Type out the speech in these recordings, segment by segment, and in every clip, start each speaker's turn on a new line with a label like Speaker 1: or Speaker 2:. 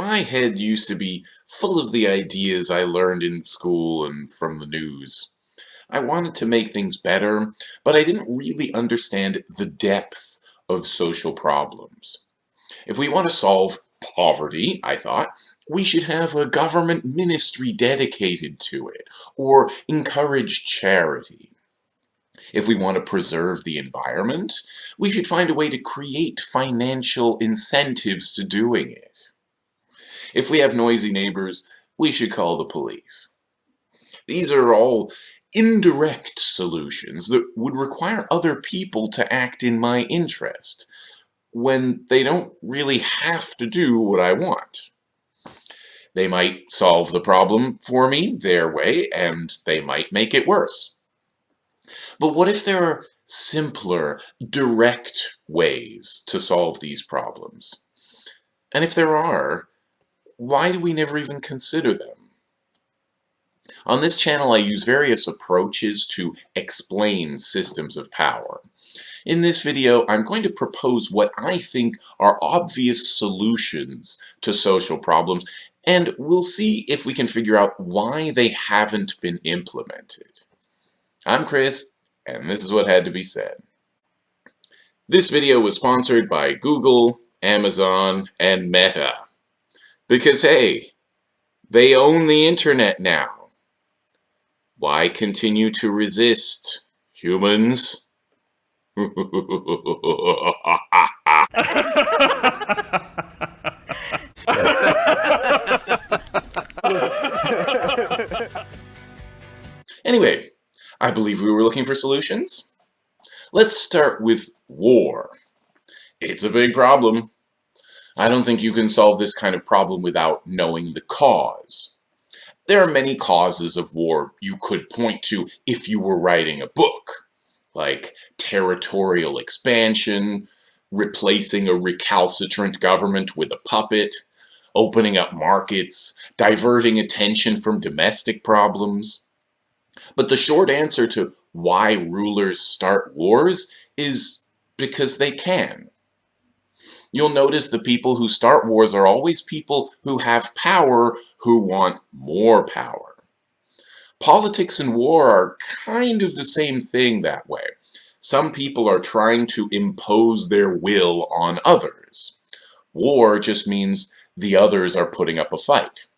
Speaker 1: My head used to be full of the ideas I learned in school and from the news. I wanted to make things better, but I didn't really understand the depth of social problems. If we want to solve poverty, I thought, we should have a government ministry dedicated to it, or encourage charity. If we want to preserve the environment, we should find a way to create financial incentives to doing it. If we have noisy neighbors, we should call the police. These are all indirect solutions that would require other people to act in my interest, when they don't really have to do what I want. They might solve the problem for me their way, and they might make it worse. But what if there are simpler, direct ways to solve these problems? And if there are, why do we never even consider them? On this channel I use various approaches to explain systems of power. In this video I'm going to propose what I think are obvious solutions to social problems and we'll see if we can figure out why they haven't been implemented. I'm Chris and this is what had to be said. This video was sponsored by Google, Amazon, and Meta. Because hey, they own the internet now. Why continue to resist, humans? anyway, I believe we were looking for solutions. Let's start with war. It's a big problem. I don't think you can solve this kind of problem without knowing the cause. There are many causes of war you could point to if you were writing a book, like territorial expansion, replacing a recalcitrant government with a puppet, opening up markets, diverting attention from domestic problems. But the short answer to why rulers start wars is because they can. You'll notice the people who start wars are always people who have power who want more power. Politics and war are kind of the same thing that way. Some people are trying to impose their will on others. War just means the others are putting up a fight.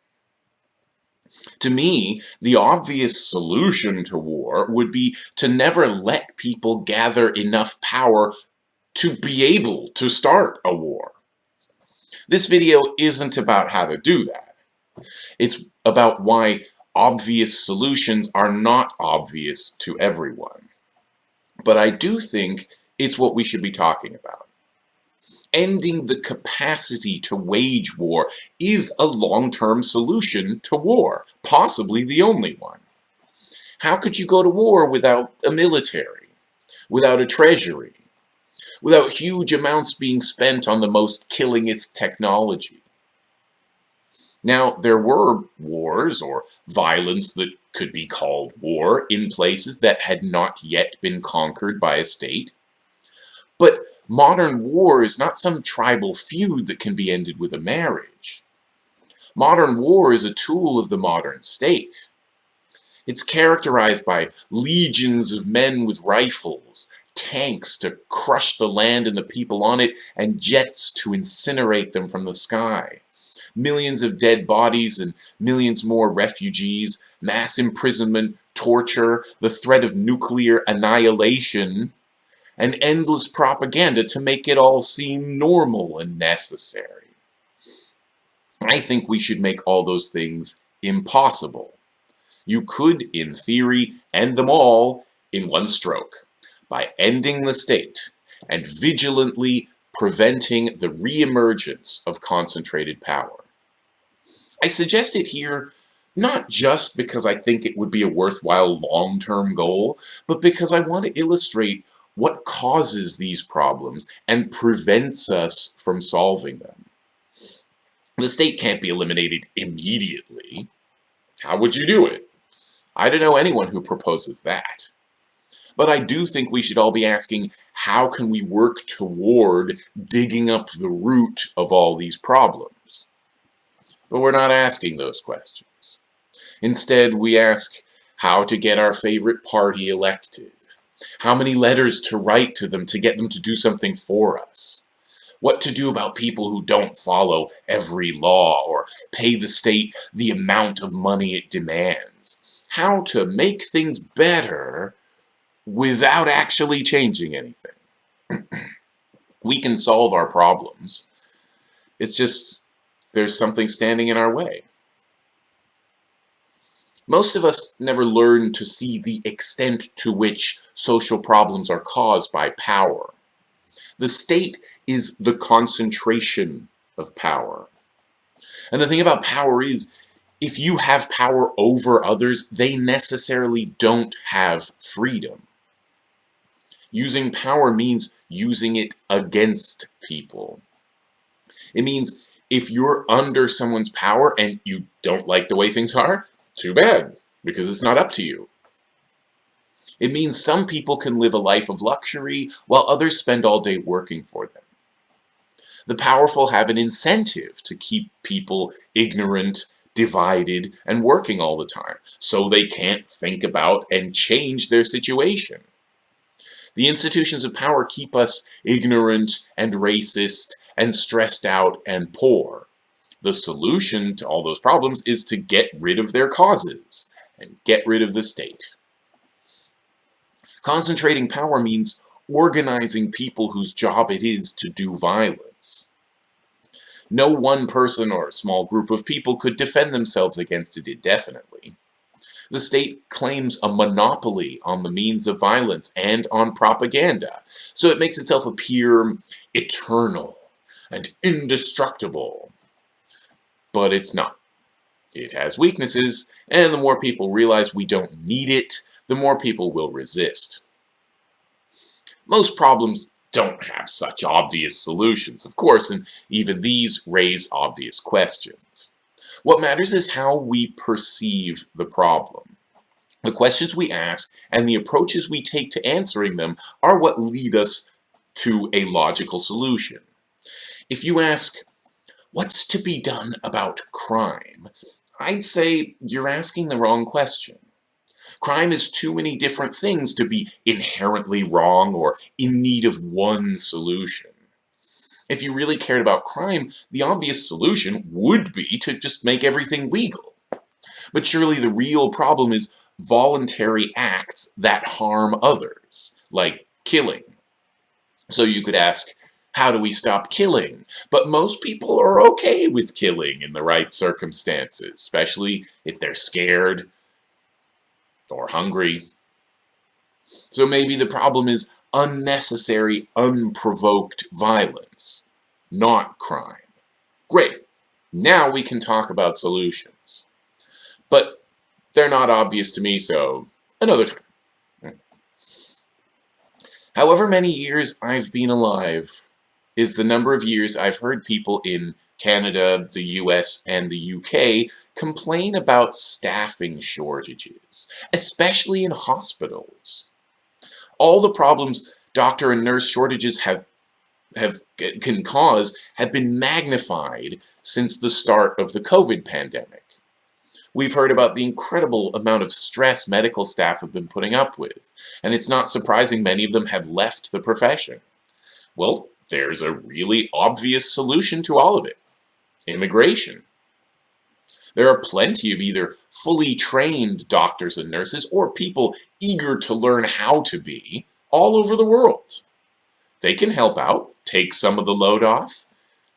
Speaker 1: To me, the obvious solution to war would be to never let people gather enough power to be able to start a war. This video isn't about how to do that. It's about why obvious solutions are not obvious to everyone. But I do think it's what we should be talking about. Ending the capacity to wage war is a long-term solution to war, possibly the only one. How could you go to war without a military, without a treasury, without huge amounts being spent on the most killingest technology. Now, there were wars or violence that could be called war in places that had not yet been conquered by a state. But modern war is not some tribal feud that can be ended with a marriage. Modern war is a tool of the modern state. It's characterized by legions of men with rifles, tanks to crush the land and the people on it, and jets to incinerate them from the sky. Millions of dead bodies and millions more refugees, mass imprisonment, torture, the threat of nuclear annihilation, and endless propaganda to make it all seem normal and necessary. I think we should make all those things impossible. You could, in theory, end them all in one stroke by ending the state and vigilantly preventing the reemergence of concentrated power. I suggest it here not just because I think it would be a worthwhile long-term goal, but because I want to illustrate what causes these problems and prevents us from solving them. The state can't be eliminated immediately. How would you do it? I don't know anyone who proposes that. But I do think we should all be asking, how can we work toward digging up the root of all these problems? But we're not asking those questions. Instead, we ask how to get our favorite party elected, how many letters to write to them to get them to do something for us, what to do about people who don't follow every law or pay the state the amount of money it demands, how to make things better without actually changing anything. we can solve our problems. It's just there's something standing in our way. Most of us never learn to see the extent to which social problems are caused by power. The state is the concentration of power. And the thing about power is, if you have power over others, they necessarily don't have freedom. Using power means using it against people. It means if you're under someone's power and you don't like the way things are, too bad, because it's not up to you. It means some people can live a life of luxury while others spend all day working for them. The powerful have an incentive to keep people ignorant, divided, and working all the time, so they can't think about and change their situation. The institutions of power keep us ignorant and racist and stressed out and poor. The solution to all those problems is to get rid of their causes and get rid of the state. Concentrating power means organizing people whose job it is to do violence. No one person or a small group of people could defend themselves against it indefinitely. The state claims a monopoly on the means of violence and on propaganda, so it makes itself appear eternal and indestructible. But it's not. It has weaknesses, and the more people realize we don't need it, the more people will resist. Most problems don't have such obvious solutions, of course, and even these raise obvious questions. What matters is how we perceive the problem. The questions we ask and the approaches we take to answering them are what lead us to a logical solution. If you ask, what's to be done about crime? I'd say you're asking the wrong question. Crime is too many different things to be inherently wrong or in need of one solution. If you really cared about crime, the obvious solution would be to just make everything legal. But surely the real problem is voluntary acts that harm others, like killing. So you could ask, how do we stop killing? But most people are okay with killing in the right circumstances, especially if they're scared or hungry. So maybe the problem is unnecessary, unprovoked violence, not crime. Great. Now we can talk about solutions. But they're not obvious to me, so another time. However many years I've been alive is the number of years I've heard people in Canada, the US, and the UK complain about staffing shortages, especially in hospitals. All the problems doctor and nurse shortages have have can cause have been magnified since the start of the COVID pandemic. We've heard about the incredible amount of stress medical staff have been putting up with, and it's not surprising many of them have left the profession. Well, there's a really obvious solution to all of it immigration. There are plenty of either fully trained doctors and nurses or people eager to learn how to be all over the world. They can help out, take some of the load off,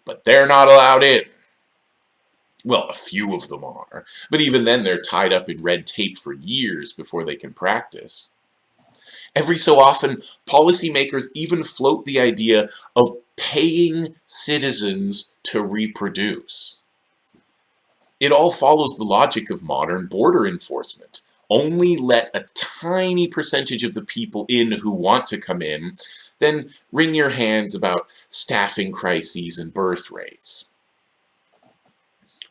Speaker 1: but they're not allowed in. Well, a few of them are, but even then they're tied up in red tape for years before they can practice. Every so often, policymakers even float the idea of paying citizens to reproduce. It all follows the logic of modern border enforcement. Only let a tiny percentage of the people in who want to come in, then wring your hands about staffing crises and birth rates.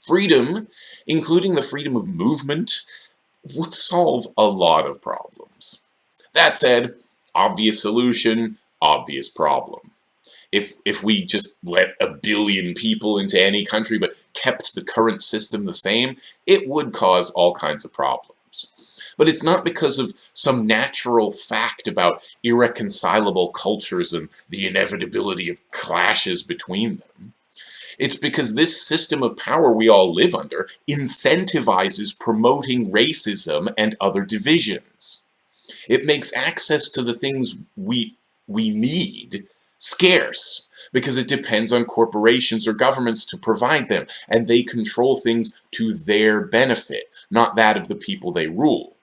Speaker 1: Freedom, including the freedom of movement, would solve a lot of problems. That said, obvious solution, obvious problem if if we just let a billion people into any country but kept the current system the same, it would cause all kinds of problems. But it's not because of some natural fact about irreconcilable cultures and the inevitability of clashes between them. It's because this system of power we all live under incentivizes promoting racism and other divisions. It makes access to the things we, we need scarce because it depends on corporations or governments to provide them, and they control things to their benefit, not that of the people they rule.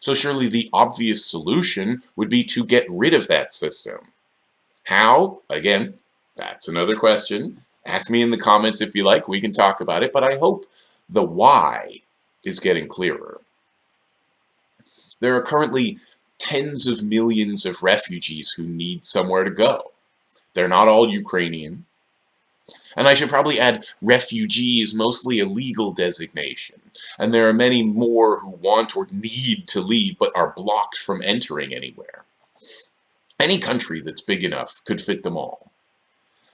Speaker 1: So surely the obvious solution would be to get rid of that system. How? Again, that's another question. Ask me in the comments if you like, we can talk about it, but I hope the why is getting clearer. There are currently tens of millions of refugees who need somewhere to go. They're not all Ukrainian. And I should probably add, refugee is mostly a legal designation, and there are many more who want or need to leave but are blocked from entering anywhere. Any country that's big enough could fit them all.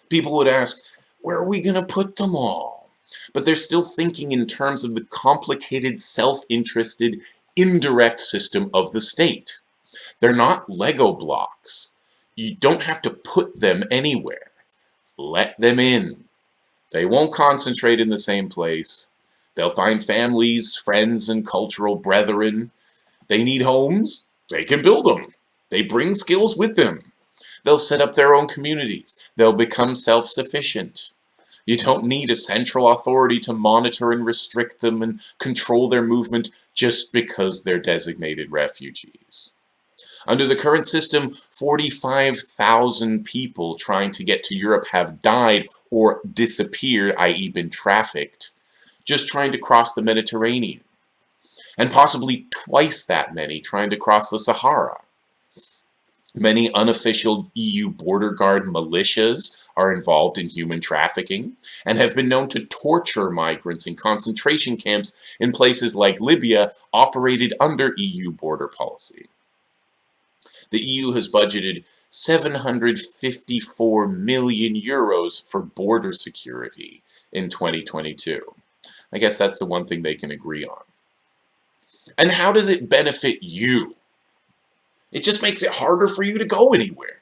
Speaker 1: People would ask, where are we going to put them all? But they're still thinking in terms of the complicated, self-interested, indirect system of the state. They're not Lego blocks. You don't have to put them anywhere. Let them in. They won't concentrate in the same place. They'll find families, friends, and cultural brethren. They need homes. They can build them. They bring skills with them. They'll set up their own communities. They'll become self-sufficient. You don't need a central authority to monitor and restrict them and control their movement just because they're designated refugees. Under the current system, 45,000 people trying to get to Europe have died or disappeared, i.e. been trafficked, just trying to cross the Mediterranean. And possibly twice that many trying to cross the Sahara. Many unofficial EU border guard militias are involved in human trafficking and have been known to torture migrants in concentration camps in places like Libya operated under EU border policy the EU has budgeted 754 million euros for border security in 2022. I guess that's the one thing they can agree on. And how does it benefit you? It just makes it harder for you to go anywhere.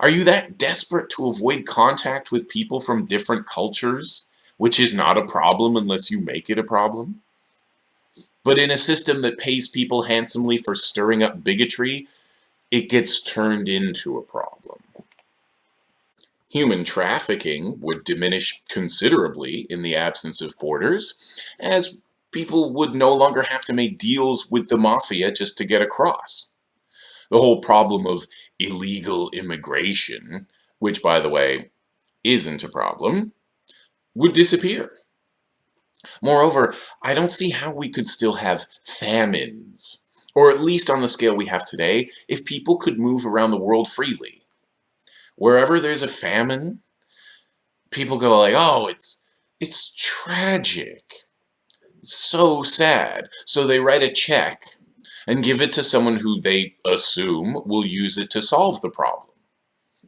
Speaker 1: Are you that desperate to avoid contact with people from different cultures, which is not a problem unless you make it a problem? But in a system that pays people handsomely for stirring up bigotry, it gets turned into a problem. Human trafficking would diminish considerably in the absence of borders, as people would no longer have to make deals with the mafia just to get across. The whole problem of illegal immigration, which by the way, isn't a problem, would disappear. Moreover, I don't see how we could still have famines or at least on the scale we have today, if people could move around the world freely. Wherever there's a famine, people go like, oh, it's, it's tragic. It's so sad. So they write a check and give it to someone who they assume will use it to solve the problem.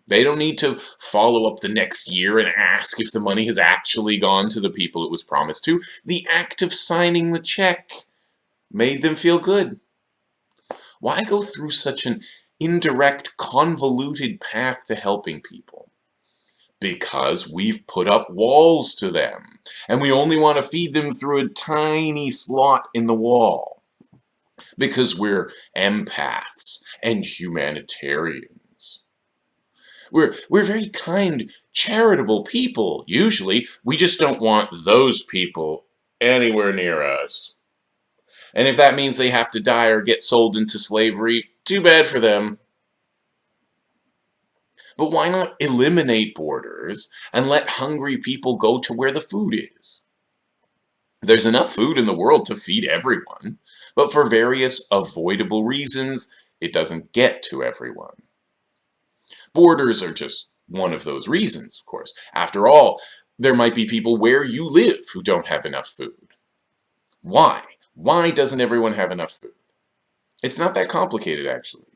Speaker 1: They don't need to follow up the next year and ask if the money has actually gone to the people it was promised to. The act of signing the check made them feel good. Why go through such an indirect, convoluted path to helping people? Because we've put up walls to them, and we only want to feed them through a tiny slot in the wall. Because we're empaths and humanitarians. We're, we're very kind, charitable people, usually. We just don't want those people anywhere near us. And if that means they have to die or get sold into slavery, too bad for them. But why not eliminate borders and let hungry people go to where the food is? There's enough food in the world to feed everyone, but for various avoidable reasons, it doesn't get to everyone. Borders are just one of those reasons, of course. After all, there might be people where you live who don't have enough food. Why? Why doesn't everyone have enough food? It's not that complicated, actually.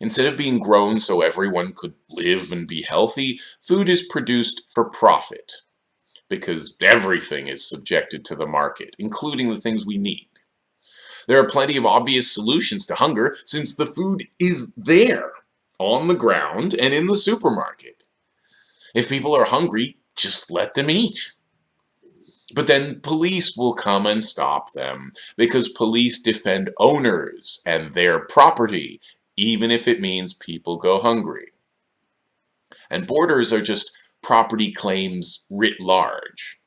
Speaker 1: Instead of being grown so everyone could live and be healthy, food is produced for profit. because everything is subjected to the market, including the things we need. There are plenty of obvious solutions to hunger since the food is there, on the ground and in the supermarket. If people are hungry, just let them eat. But then police will come and stop them because police defend owners and their property, even if it means people go hungry. And borders are just property claims writ large.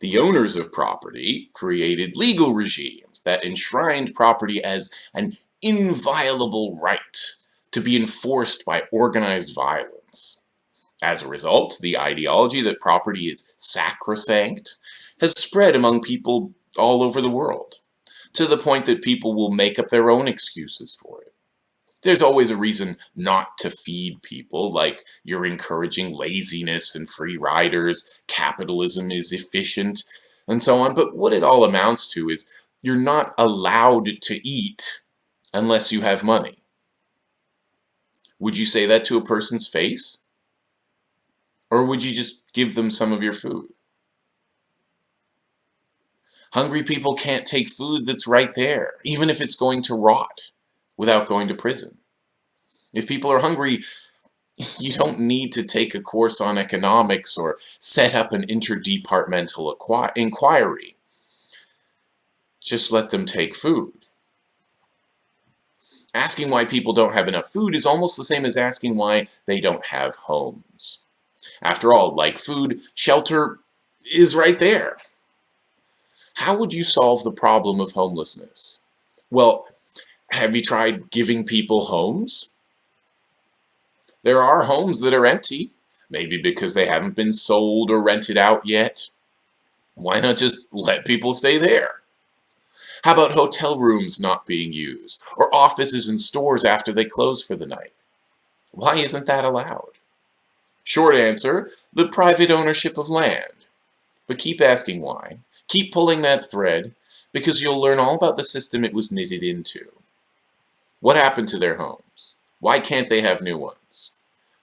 Speaker 1: The owners of property created legal regimes that enshrined property as an inviolable right to be enforced by organized violence. As a result, the ideology that property is sacrosanct has spread among people all over the world, to the point that people will make up their own excuses for it. There's always a reason not to feed people, like you're encouraging laziness and free riders, capitalism is efficient, and so on. But what it all amounts to is you're not allowed to eat unless you have money. Would you say that to a person's face? Or would you just give them some of your food? Hungry people can't take food that's right there, even if it's going to rot without going to prison. If people are hungry, you don't need to take a course on economics or set up an interdepartmental inquiry. Just let them take food. Asking why people don't have enough food is almost the same as asking why they don't have homes. After all, like food, shelter is right there. How would you solve the problem of homelessness? Well, have you tried giving people homes? There are homes that are empty, maybe because they haven't been sold or rented out yet. Why not just let people stay there? How about hotel rooms not being used, or offices and stores after they close for the night? Why isn't that allowed? Short answer, the private ownership of land. But keep asking why. Keep pulling that thread, because you'll learn all about the system it was knitted into. What happened to their homes? Why can't they have new ones?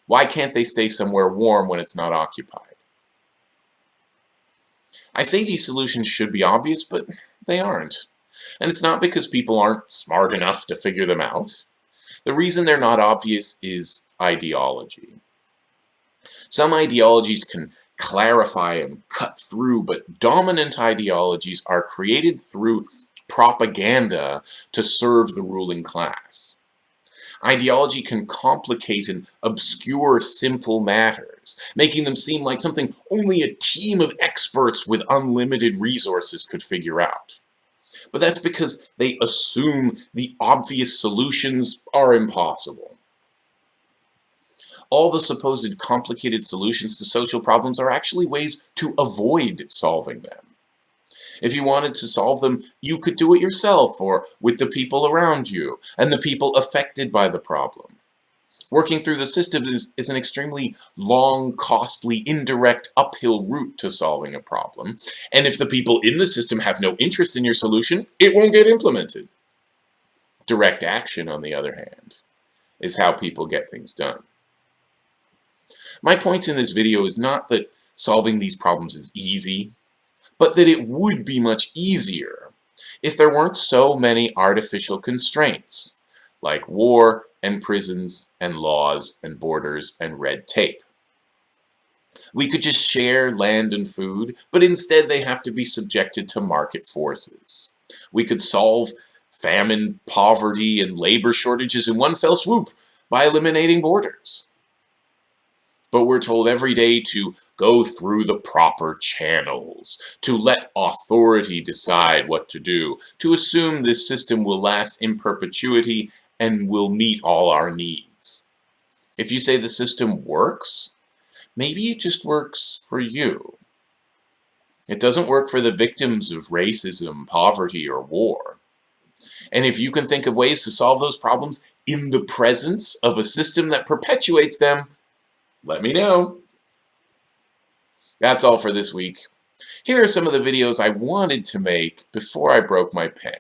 Speaker 1: Why can't they stay somewhere warm when it's not occupied? I say these solutions should be obvious, but they aren't. And it's not because people aren't smart enough to figure them out. The reason they're not obvious is ideology. Some ideologies can clarify and cut through, but dominant ideologies are created through propaganda to serve the ruling class. Ideology can complicate and obscure simple matters, making them seem like something only a team of experts with unlimited resources could figure out. But that's because they assume the obvious solutions are impossible. All the supposed complicated solutions to social problems are actually ways to avoid solving them. If you wanted to solve them, you could do it yourself or with the people around you and the people affected by the problem. Working through the system is, is an extremely long, costly, indirect, uphill route to solving a problem. And if the people in the system have no interest in your solution, it won't get implemented. Direct action, on the other hand, is how people get things done. My point in this video is not that solving these problems is easy but that it would be much easier if there weren't so many artificial constraints, like war and prisons and laws and borders and red tape. We could just share land and food, but instead they have to be subjected to market forces. We could solve famine, poverty, and labor shortages in one fell swoop by eliminating borders but we're told every day to go through the proper channels, to let authority decide what to do, to assume this system will last in perpetuity and will meet all our needs. If you say the system works, maybe it just works for you. It doesn't work for the victims of racism, poverty, or war. And if you can think of ways to solve those problems in the presence of a system that perpetuates them, let me know. That's all for this week. Here are some of the videos I wanted to make before I broke my pen.